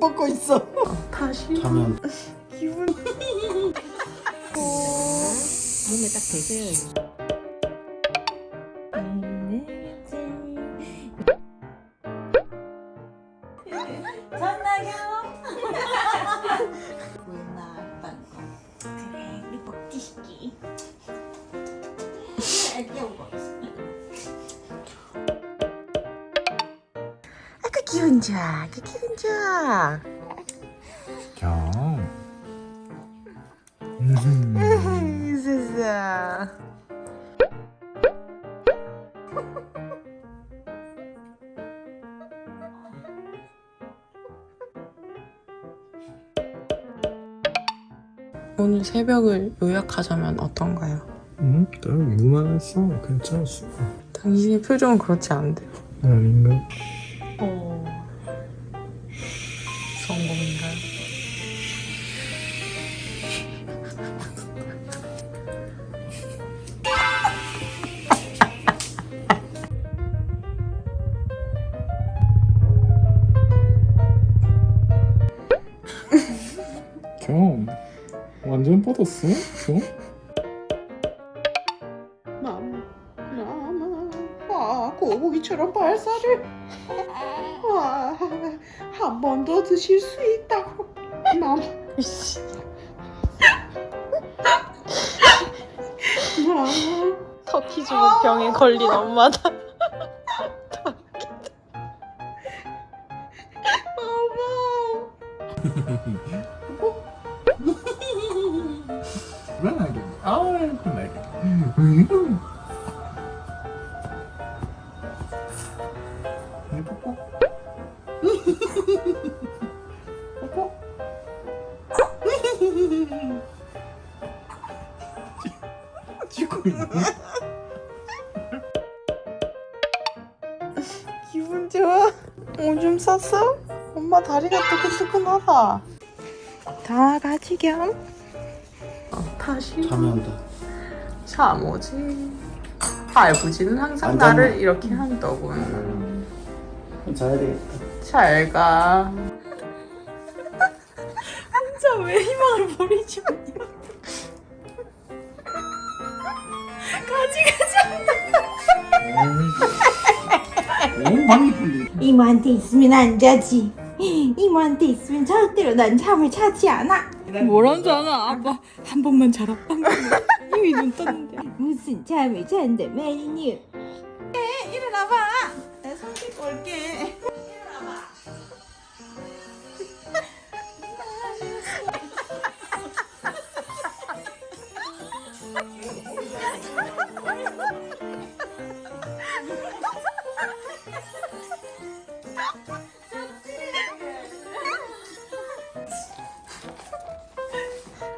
뻗고 있어. 다시 자면. 기분. 몸에 딱 대세요 경. 세상 오늘 새벽을 요약하자면 어떤가요? 응? 나 무난했어. 괜찮았어. 당신의 표정은 그렇지 않은데요. 아닌가? 어... 경. 완전 뻗었어? 경? 아 고기처럼 발사를 아, 한 번 더 드실 수 있다고 이씨 마마 터키즘 병에 걸린 엄마다. 음. 이 뽀뽀. 뽀뽀. 찍고 있네. 기분 좋아? 오줌 쌌어? 엄마 다리가 뜨끈뜨끈하다. 다 같이 겸. 어, 다시 자면 돼. 잠오지. 할아버지는 항상 안 나를? 이렇게 한더군. 음. 자야 되겠다. 잘 가. 혼자 왜 희망을 버리지 않냐? 너무 많이 풀리. 이모한테 있으면 안 자지. 이모한테 있으면 절대로 난 잠을 자지 않아. 뭐란 자나 아빠 한 번만 자라 방금 이미 눈 떴는데. 무슨 잠을 잔다 말이니. 일어나봐. 내손 씻고 올게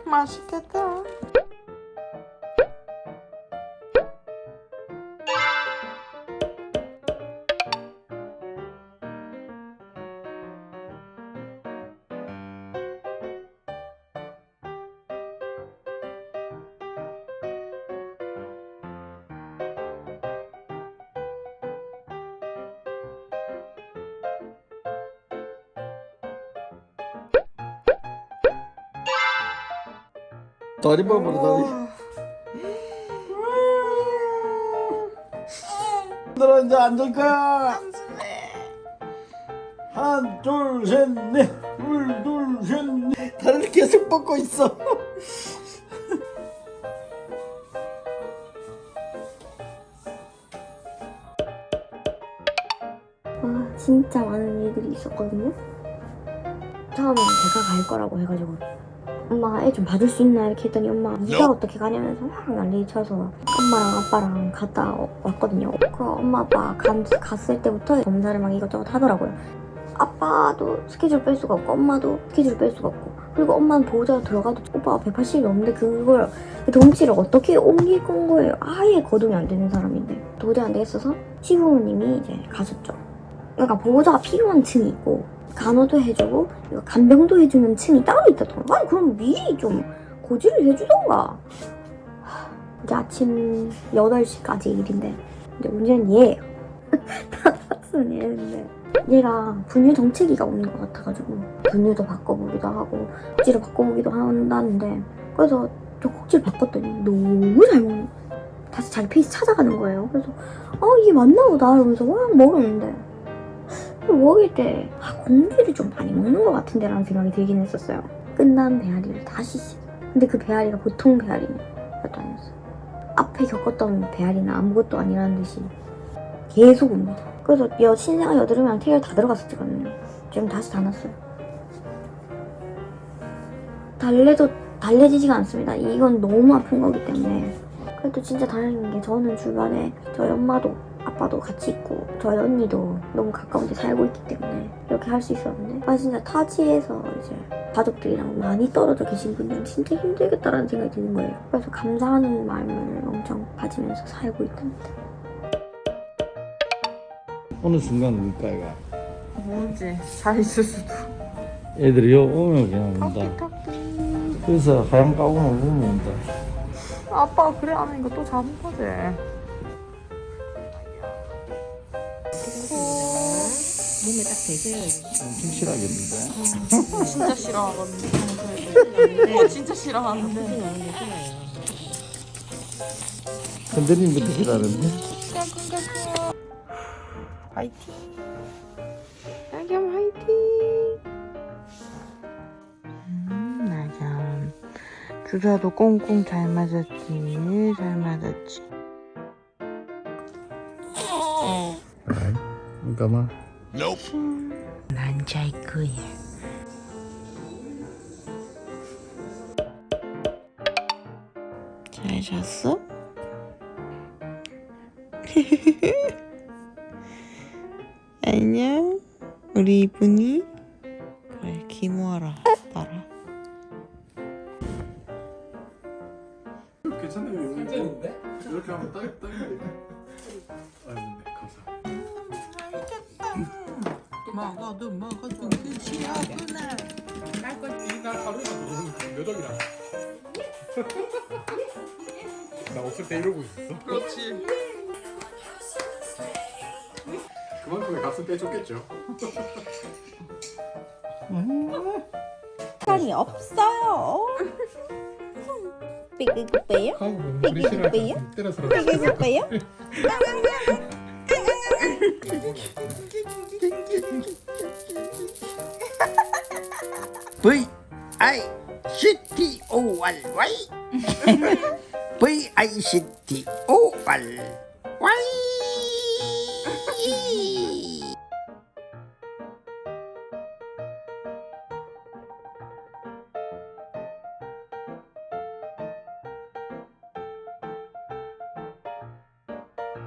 맛있겠다 다리 봐버려 다리. 들어 이제 앉을 거야. 한, 둘, 셋, 넷. 둘, 둘, 셋, 넷. 다리를 계속 뻗고 있어. 아 진짜 많은 일들이 있었거든요. 처음에는 제가 갈 거라고 해가지고 엄마가 애좀 봐줄 수 있나 이렇게 했더니 엄마 네가 어떻게 가냐면서 확 난리 쳐서 엄마랑 아빠랑 갔다 왔거든요. 그 엄마 아빠 간, 갔을 때부터 검사를 막 이것저것 하더라고요. 아빠도 스케줄 뺄 수가 없고 엄마도 스케줄 뺄 수가 없고 그리고 엄마는 보호자가 들어가도 오빠가 180이 넘는데 그걸 그 덩치를 어떻게 옮길 건 거예요. 아예 거동이 안 되는 사람인데 도저히 안 되겠어서 시부모님이 이제 가셨죠. 그러니까 보호자가 필요한 층이 있고 간호도 해주고 간병도 해주는 층이 따로 있다더라고. 아니 그럼 미리 좀 고지를 해주던가. 하, 이제 아침 8시까지 일인데 이제 문제는 얘예요. 다 탔으면 얘인데 얘가 분유 정체기가 오는 것 같아가지고 분유도 바꿔보기도 하고 꼭지를 바꿔보기도 한다는데 그래서 저 꼭지를 바꿨더니 너무 잘 먹는. 다시 자기 페이스 찾아가는 거예요. 그래서 어 이게 맞나 보다 이러면서 막 먹었는데 먹일 때 아, 공기를 좀 많이 먹는 것 같은데 라는 생각이 들긴 했었어요. 끝난 배앓이를 다시 시 근데 그 배앓이가 보통 배앓이는 것도 아니었어요. 앞에 겪었던 배앓이는 아무것도 아니라는 듯이 계속 옵니다. 그래서 여 신생아 여드름이랑 태열 다 들어갔었거든요. 지금 다시 다 났어요. 달래도 달래지지가 않습니다. 이건 너무 아픈 거기 때문에. 그래도 진짜 다행인 게 저는 주변에 저희 엄마도 아빠도 같이 있고 저희 언니도 너무 가까운 데 살고 있기 때문에 이렇게 할 수 있었는데 아 진짜 타지에서 이제 가족들이랑 많이 떨어져 계신 분들은 진짜 힘들겠다라는 생각이 드는 거예요. 그래서 감사하는 마음을 엄청 가지면서 살고 있답니다. 어느 순간 울까 이가 뭔지 잘 있을 수도. 애들이 요 오면 그냥 온다 그래서 하얀 가구만 보면 온다 아빠가 그래 안 하니까 또 잡은 거지. 몸에 딱 대세요. 엄청 싫어하겠는데 진짜 싫어하거든요. 어, 진짜 싫어하는데. 선배님부터 싫어하는데 화이팅. 나겸 화이팅. 주사도 꽁꽁 잘 맞았지. 잘 맞았지. 잠깐만 난잘 거야. 잘 잤어? 안녕 우리 이쁜이 먹어도 먹어도 끝이 없구나. 나 없을 때 이러고 있었어. 그렇지 그만큼의 값은 떼줬겠죠. 시간이 없어요. 삐그삐요? 우리 싫어할 때라서 삐그삐요? V I C T O R Y V I C T O R Y